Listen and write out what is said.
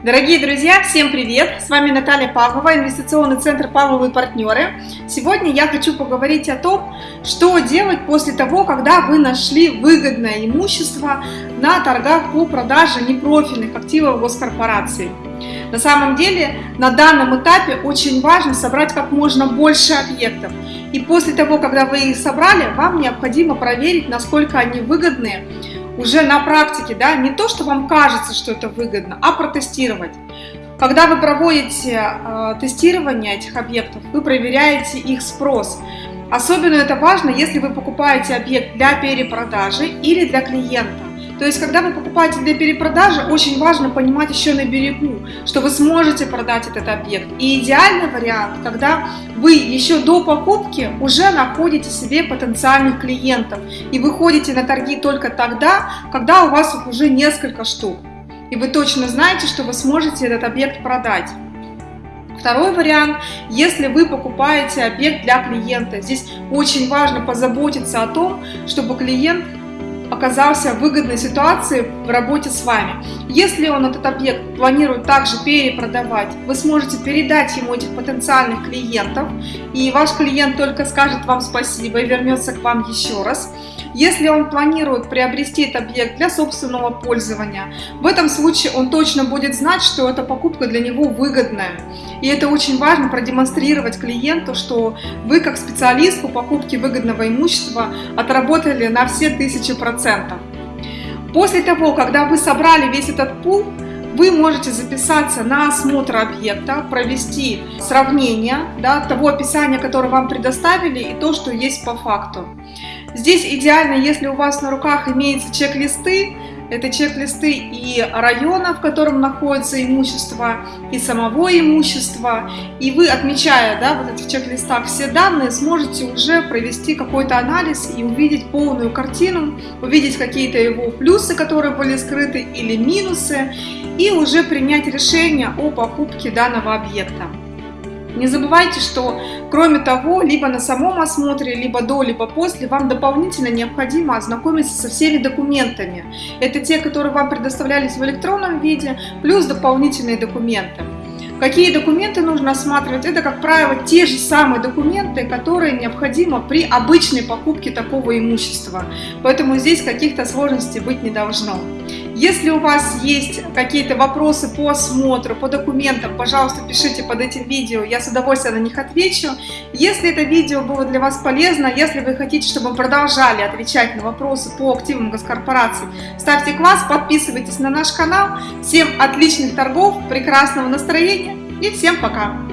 Дорогие друзья, всем привет! С вами Наталья Павлова, инвестиционный центр Павловы партнеры. Сегодня я хочу поговорить о том, что делать после того, когда вы нашли выгодное имущество на торгах по продаже непрофильных активов госкорпорации. На самом деле, на данном этапе очень важно собрать как можно больше объектов. И после того, когда вы их собрали, вам необходимо проверить, насколько они выгодные, уже на практике, да, не то, что вам кажется, что это выгодно, а протестировать. Когда вы проводите э, тестирование этих объектов, вы проверяете их спрос. Особенно это важно, если вы покупаете объект для перепродажи или для клиента. То есть, когда вы покупаете для перепродажи, очень важно понимать еще на берегу, что вы сможете продать этот объект. И идеальный вариант, когда вы еще до покупки уже находите себе потенциальных клиентов и выходите на торги только тогда, когда у вас их уже несколько штук. И вы точно знаете, что вы сможете этот объект продать. Второй вариант, если вы покупаете объект для клиента, здесь очень важно позаботиться о том, чтобы клиент оказался в выгодной ситуации в работе с вами. Если он этот объект планирует также перепродавать, вы сможете передать ему этих потенциальных клиентов, и ваш клиент только скажет вам спасибо и вернется к вам еще раз. Если он планирует приобрести этот объект для собственного пользования, в этом случае он точно будет знать, что эта покупка для него выгодная. И это очень важно продемонстрировать клиенту, что вы как специалист по покупке выгодного имущества отработали на все тысячи процентов. После того, когда вы собрали весь этот пул, вы можете записаться на осмотр объекта, провести сравнение да, того описания, которое вам предоставили, и то, что есть по факту. Здесь идеально, если у вас на руках имеются чек-листы, это чек-листы и района, в котором находится имущество, и самого имущества. И вы, отмечая да, вот этих чек-листах все данные, сможете уже провести какой-то анализ и увидеть полную картину, увидеть какие-то его плюсы, которые были скрыты, или минусы, и уже принять решение о покупке данного объекта. Не забывайте, что кроме того, либо на самом осмотре, либо до, либо после, вам дополнительно необходимо ознакомиться со всеми документами. Это те, которые вам предоставлялись в электронном виде, плюс дополнительные документы. Какие документы нужно осматривать? Это, как правило, те же самые документы, которые необходимы при обычной покупке такого имущества. Поэтому здесь каких-то сложностей быть не должно. Если у вас есть какие-то вопросы по осмотру, по документам, пожалуйста, пишите под этим видео, я с удовольствием на них отвечу. Если это видео было для вас полезно, если вы хотите, чтобы мы продолжали отвечать на вопросы по активам госкорпораций, ставьте класс, подписывайтесь на наш канал. Всем отличных торгов, прекрасного настроения и всем пока!